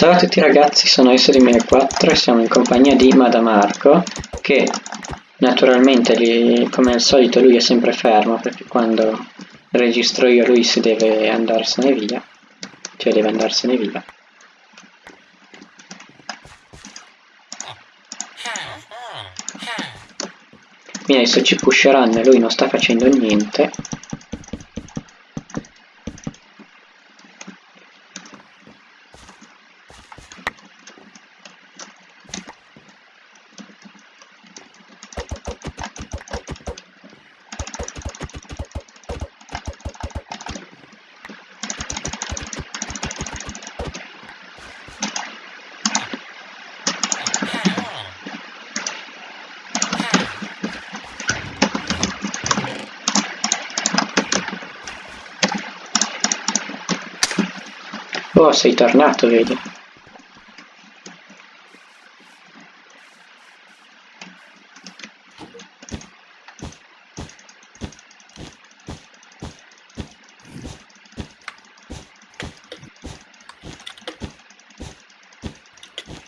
Ciao a tutti ragazzi, sono S2004 e siamo in compagnia di Madamarco che naturalmente li- come al solito lui è sempre fermo perché quando registro io lui si deve andarsene via, cioè deve andarsene via. Quindi adesso ci pusheranno e lui non sta facendo niente. Oh, sei tornato, vedi.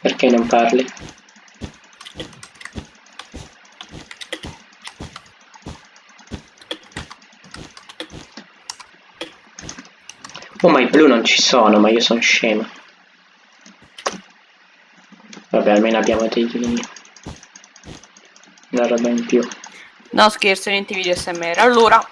Perché non parli? Oh, ma i blu non ci sono, ma io sono scemo. Vabbè, almeno abbiamo dei... Una roba in più. No scherzo, niente video SMR. Allora,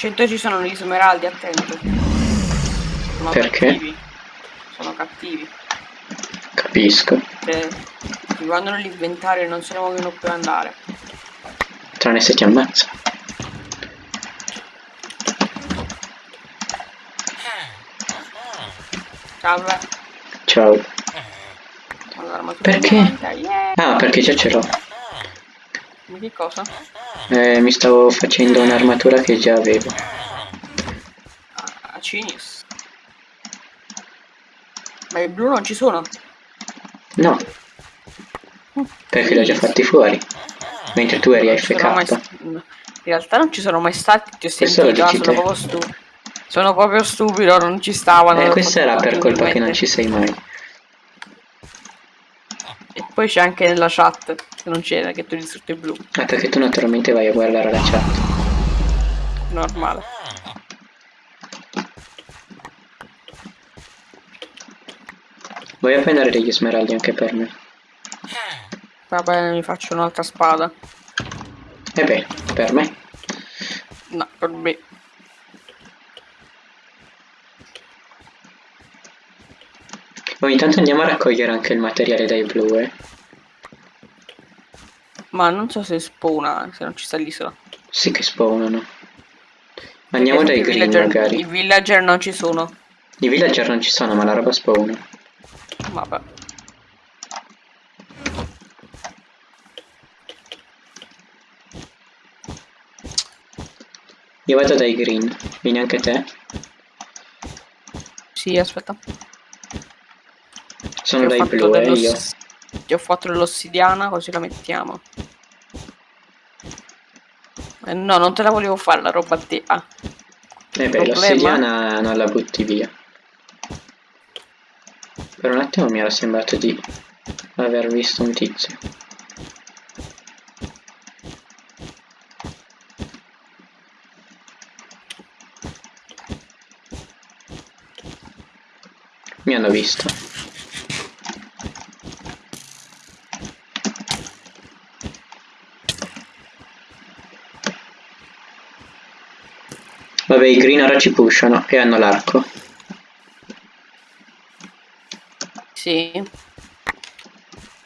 al centro ci sono gli smeraldi, attento. Sono Perché? cattivi. Sono cattivi. Capisco. Se ti guardano l'inventario e non se ne vogliono più andare. Tranne se ti ammazza. Salve. Ciao. Allora, Perché? Ah, perché già ce l'ho. Ma che cosa? Eh, mi stavo facendo un'armatura che già avevo. Ah, Cinis. Ma i blu non ci sono. No. Perché li ho già fatti fuori. Mentre tu eri mai AFK. st- In realtà non ci sono mai stati, ti ho sentito, dici sono proprio stupido. Sono proprio stupido, non ci stavano. Eh, questa era per colpa che non ci sei mai. Poi c'è anche nella chat, che non c'era, che tu il blu. Ah, perché tu naturalmente vai a guardare la chat. Normale. Vuoi a prendere degli smeraldi anche per me? Va bene, mi faccio un'altra spada. E beh, per me. No, per me. Ogni tanto andiamo a raccogliere anche il materiale dai blu, eh. Ma non so se spawna, se non ci sta l'isola. Sì che spawnano. Andiamo dai green villager- magari. I villager non ci sono. I villager non ci sono, ma la roba spawna. Vabbè. Io vado dai green. Vieni anche te? Sì, aspetta. Sono Ti ho dai fatto blu, eh, io. Ti ho fatto dell'ossidiana, così la mettiamo. Eh, no, non te la volevo fare la roba a te. Ah, Eh beh, l'ossidiana non la butti via. Per un attimo mi era sembrato di aver visto un tizio. Mi hanno visto. Vabbè, i green ora ci pushano e hanno l'arco. Sì.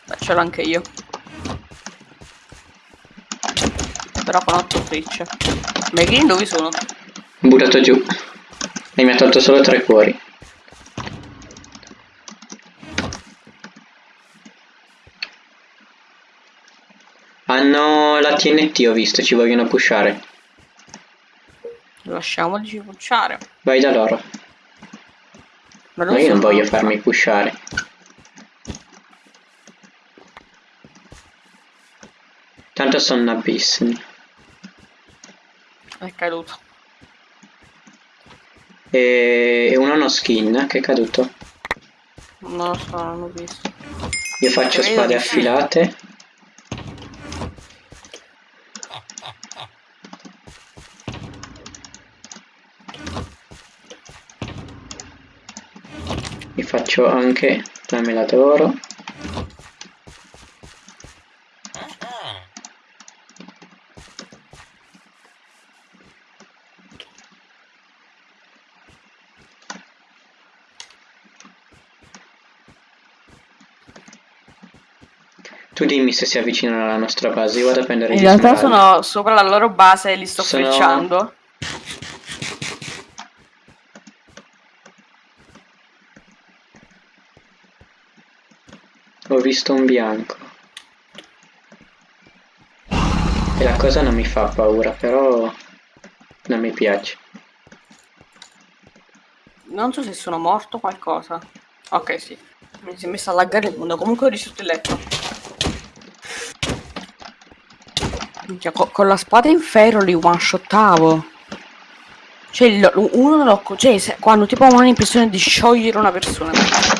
Beh, ce l'ho anche io. Però con 8 frecce. Ma i green dove sono? Buttato giù. E mi ha tolto solo tre cuori. Hanno la TNT, ho visto, ci vogliono pushare. Lasciamoli pucciare. Vai da loro. Ma Ma io non voglio farmi pushare. Tanto sono nabissimi. È caduto. E, e uno uno skin che è caduto. Non lo so, non l'ho visto. Io faccio spade affilate. Faccio anche la mela d'oro. Tu dimmi se si avvicinano alla nostra base, io vado a prendere In gli realtà smeraldi. sono sopra la loro base e li sto Sono- frecciando. Visto un bianco. E la cosa non mi fa paura, però non mi piace. Non so se sono morto qualcosa. Ok, sì. Mi si è messo a laggare il mondo. Comunque ho risolto il letto. Minchia, co- con la spada in ferro li one shottavo. Cioè, uno l'ho. Cioè, quando tipo ho l'impressione di sciogliere una persona.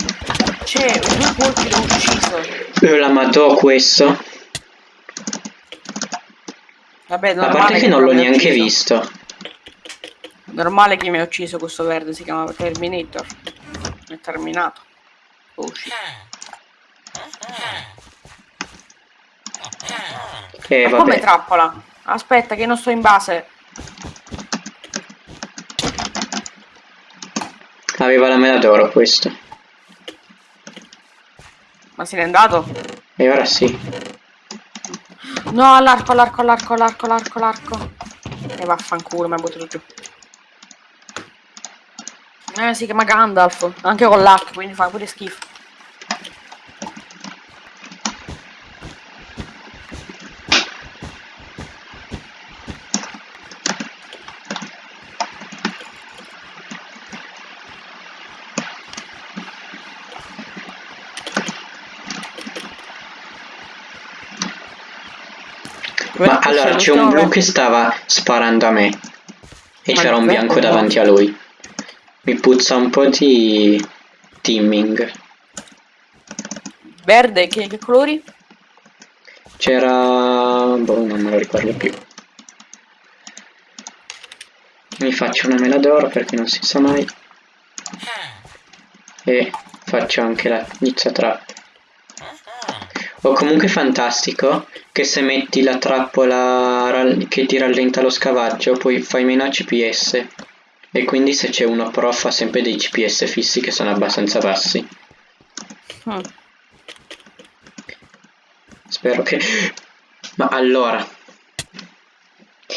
Cioè, due colpi l'ho ucciso. Io la madò questo. Vabbè, A parte che non l'ho neanche ucciso. visto. Normale che mi ha ucciso questo verde, si chiama Terminator. È terminato. Oh, shit. E Ma come trappola? Aspetta che non sto in base. Aveva la mela d'oro questo. Ma se n'è andato? E ora sì. No, all'arco, all'arco, all'arco, all'arco, all'arco, all'arco. E vaffanculo, mi ha buttato giù. Eh, si chiama Gandalf. Anche con l'arco, quindi fa pure schifo. Ma allora c'è un blu che stava sparando a me. E c'era un bianco davanti a lui. Mi puzza un po' di teaming. Verde, che, che colori? C'era... boh, non me lo ricordo più. Mi faccio una mela d'oro perché non si sa mai. E faccio anche la nizza trap. O comunque fantastico che se metti la trappola che ti rallenta lo scavaggio poi fai meno CPS. E quindi se c'è uno pro fa sempre dei CPS fissi che sono abbastanza bassi. Mm. Spero che... Ma allora...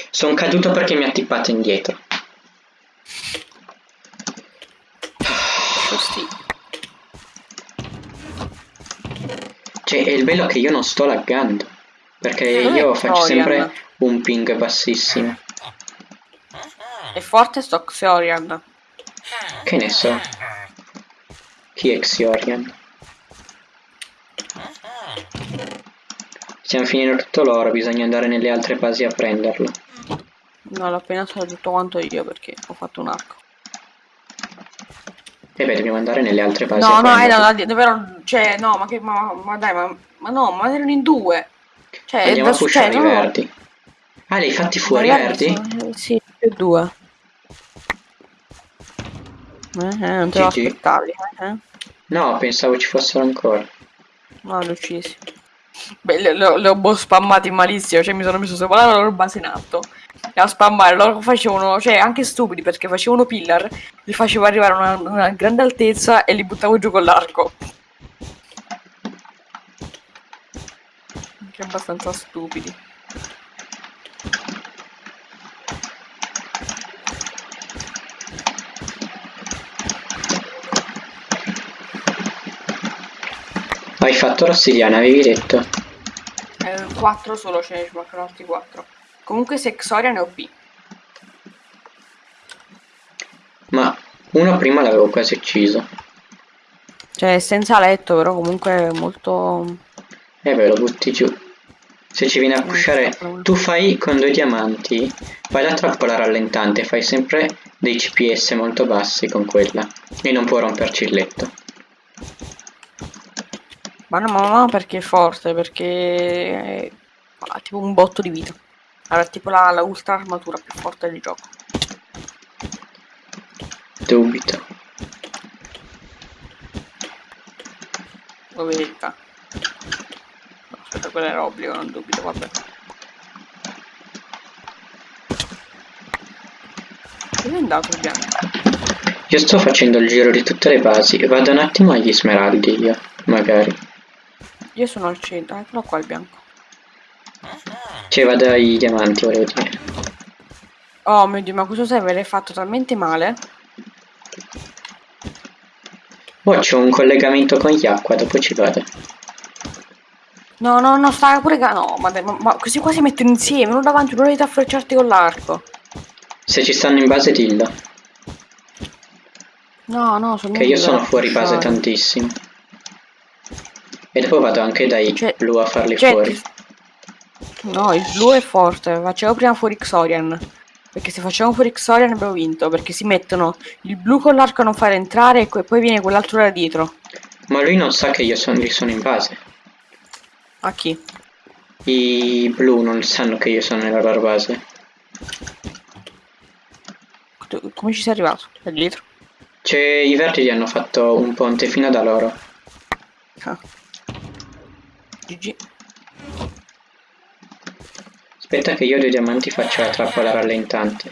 Sono caduto perché mi ha tippato indietro. Cioè, è il bello che io non sto laggando. Perché è io faccio sempre un ping bassissimo. È forte sto Xorian. Che ne so. Chi è Xiorian? Stiamo finendo tutto l'oro, bisogna andare nelle altre basi a prenderlo. No, l'ho appena fatto tutto quanto io perché ho fatto un arco. E beh, dobbiamo andare nelle altre basi No, a no, prenderlo. erano, dove erano, cioè, no, ma che, ma, ma dai, ma, ma no, ma erano in due. Cioè, Andiamo da a pushare cioè, i no, verdi. Ah, li hai fatti fuori i verdi? sono- Sì, più due. Eh, eh, non te lo aspettavi, eh, eh? No, pensavo ci fossero ancora. No, li ho uccisi. Beh, le, le- le ho boh spammati malissimo, cioè mi sono messo sopra la loro base in alto. A spammare. Loro facevano, cioè anche stupidi perché facevano pillar, li facevo arrivare a una, una grande altezza e li buttavo giù con l'arco. Anche abbastanza stupidi. Hai fatto l'ossidiana, avevi detto. Eh, 4 solo ce ne ci mancano altri 4. Comunque se Xoria ne ho P. Ma uno prima l'avevo quasi ucciso. Cioè senza letto però comunque molto... E beh, lo butti giù. Se ci viene a pushare, tu fai con due diamanti, fai la trappola rallentante, fai sempre dei CPS molto bassi con quella. E non può romperci il letto. Ma no, ma no, perché è forte, perché ha tipo un botto di vita. Allora, tipo la, la ultra armatura più forte del gioco. Dubito. Lo vedete? No, aspetta, quello era obbligo, non dubito, vabbè. Dove è andato il bianco? Io sto facendo il giro di tutte le basi, vado un attimo agli smeraldi io, magari. Io sono al centro, eccolo qua il bianco. Cioè vado ai diamanti, volevo dire. Oh mio dio, ma questo server è fatto talmente male. Oh, c'ho un collegamento con gli acqua, dopo ci vado. No, no, no, sta pure... No, ma, ma, ma questi qua si mettono insieme, uno davanti, uno dietro a frecciarti con l'arco. Se ci stanno in base dillo, No, no, sono che io sono fuori base tantissimo. E dopo vado anche dai Cioè- blu a farli Cioè, fuori. No, il blu è forte, facevo prima fuori Xorian. Perché se facevamo fuori Xorian abbiamo vinto, perché si mettono il blu con l'arco a non fare entrare e poi viene quell'altro da dietro. Ma lui non sa che io sono, li sono in base. A chi? I blu non sanno che io sono nella loro base. Come ci sei arrivato? Da dietro? Cioè, i verdi hanno fatto un ponte fino da loro. Ah. GG. Aspetta che io dei diamanti faccio la trappola rallentante.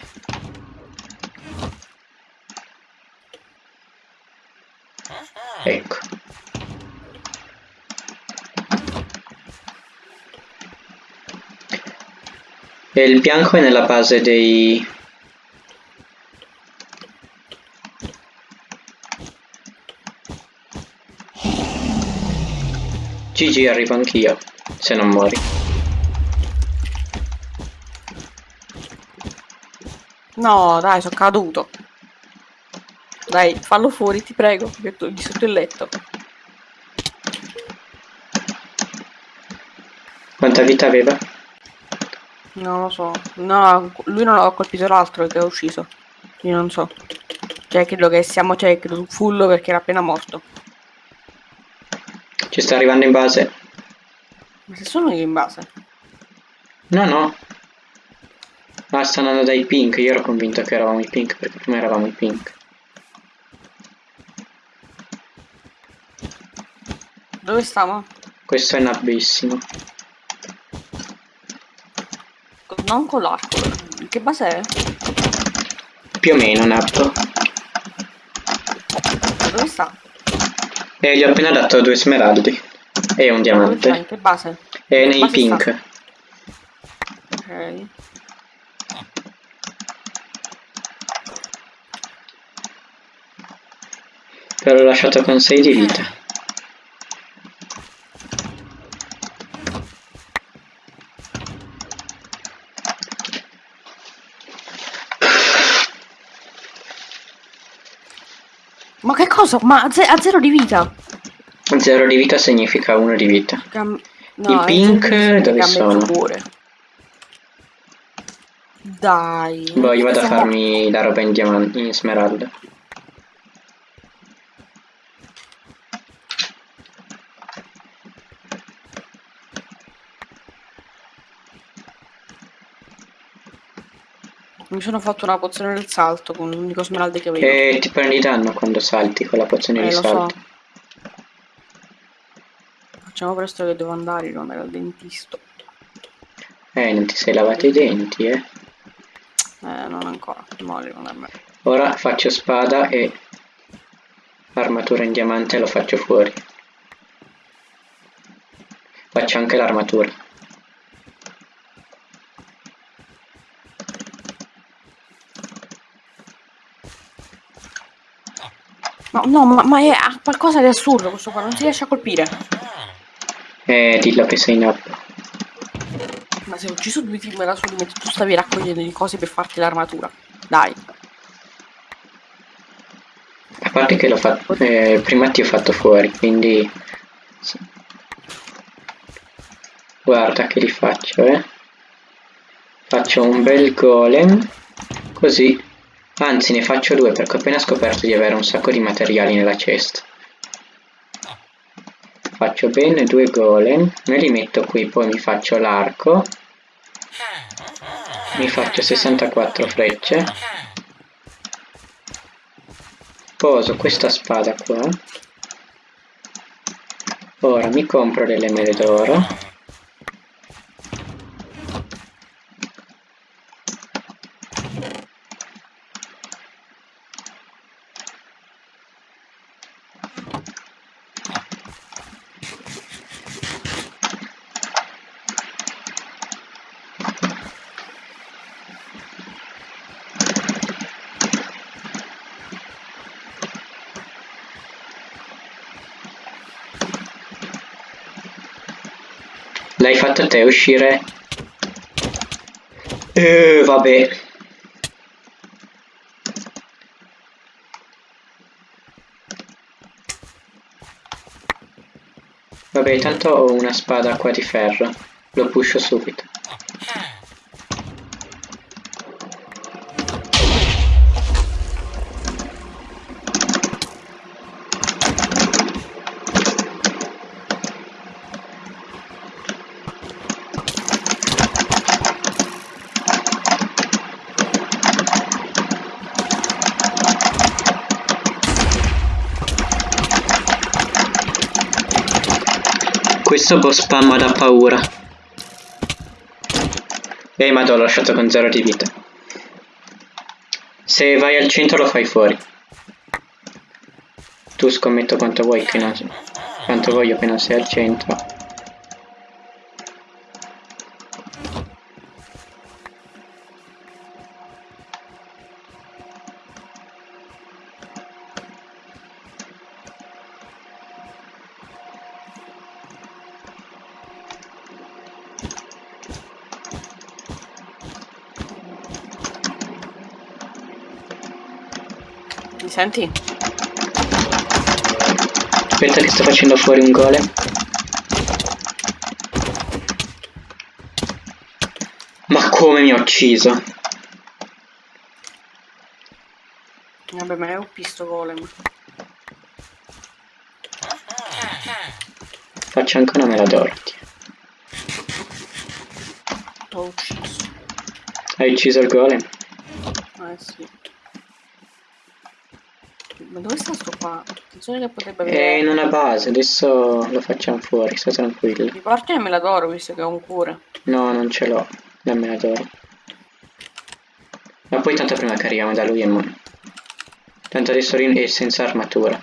Ecco. E il bianco è nella base dei... GG arrivo anch'io, se non muori. No, dai, sono caduto. Dai, fallo fuori, ti prego, di sotto il letto. Quanta vita aveva? Non lo so. No, lui non ha colpito l'altro che è ucciso. Io non so. Cioè, credo che siamo, cioè, credo su fullo perché era appena morto. Ci sta arrivando in base? Ma se sono io in base? No, no. Ah, sta andando dai pink. Io ero convinto che eravamo i pink perché prima eravamo i pink. Dove stiamo? Questo è nabbissimo. Co- Non con l'arco. Che base è? Più o meno nab. Dove sta? E gli ho appena dato due smeraldi. E un Dove sta? In diamante. che base? E In che nei base pink. sta? Ok. Però l'ho lasciato con 6 di vita. Ma che cosa? Ma a, ze- a zero di vita? Zero di vita significa uno di vita. Cam- I è pink dove sono? cuore. Dai. Boh, io vado a farmi la roba in diamante, in smeraldo. Mi sono fatto una pozione del salto con l'unico smeraldo che avevo. E ti prendi danno quando salti con la pozione Eh, di lo so. salto. Facciamo presto che devo andare, devo andare al dentista. Eh, non ti sei lavato i denti, eh. Eh, non ancora. Molli non. Ora faccio spada e armatura in diamante lo faccio fuori. Faccio anche l'armatura. Ma no, ma, ma è qualcosa di assurdo questo qua, non si riesce a colpire. Eh, dillo che sei no. Ma se ho ucciso due team da solo mentre tu stavi raccogliendo le cose per farti l'armatura. Dai. A parte che l'ho fatto. Eh, prima ti ho fatto fuori, quindi. sì. Guarda che li faccio, eh. Faccio un bel golem. Così. Anzi, ne faccio due perché ho appena scoperto di avere un sacco di materiali nella cesta. Faccio bene due golem, me li metto qui, poi mi faccio l'arco. Mi faccio 64 frecce. Poso questa spada qua. Ora mi compro delle mele d'oro. L'hai fatto te uscire? Eh, vabbè. Vabbè, tanto ho una spada qua di ferro. Lo pusho subito. Questo boss spamma da paura. Ehi, ma l'ho lasciato con zero di vita. Se vai al centro lo fai fuori. Tu scommetto quanto vuoi che non... Quanto voglio che non sei al centro. Senti? Aspetta che sto facendo fuori un golem. Ma come mi ha ucciso? Vabbè, ma è un pisto golem. Faccio anche una mela d'oro. T'ho ucciso. Hai ucciso il golem? Eh sì. Ma dove sta sto qua? Attenzione che potrebbe avere... È in una base, adesso lo facciamo fuori, sta tranquillo. Mi porti e me la d'oro visto che ho un cuore. No, non ce l'ho, la mela d'oro. Ma poi tanto prima che arriviamo da lui è mo- Tanto adesso Rin è senza armatura.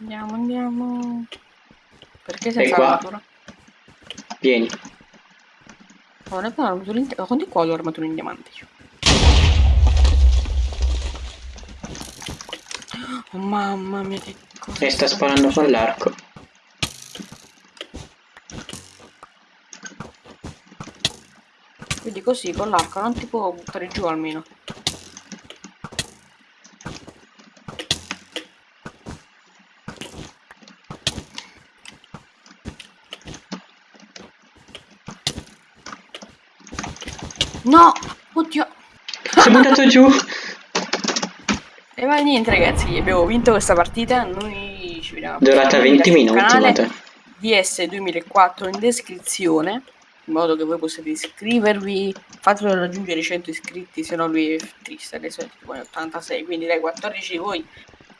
Andiamo, andiamo. Perché E senza qua? armatura? Vieni. Parlo, l'armatura in... Quanti qua ho l'armatura in diamante Oh mamma mia che cosa E sta sparando con l'arco. Quindi così con l'arco non ti può buttare giù almeno. No! Oddio! Si è buttato giù. E va niente ragazzi, abbiamo vinto questa partita, noi ci vediamo. Durata 20 minuti, Canale guarda. DS 2004 in descrizione, in modo che voi possiate iscrivervi, fatelo raggiungere i 100 iscritti, se no lui è triste, adesso è tipo 86, quindi dai 14 di voi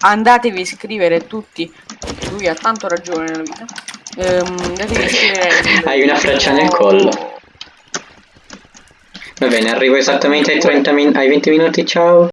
andatevi a iscrivere tutti, lui ha tanto ragione nella vita. Ehm, andatevi a iscrivere. Hai una freccia nel collo. Va bene, arrivo esattamente ai, 30 min- ai 20 minuti, ciao.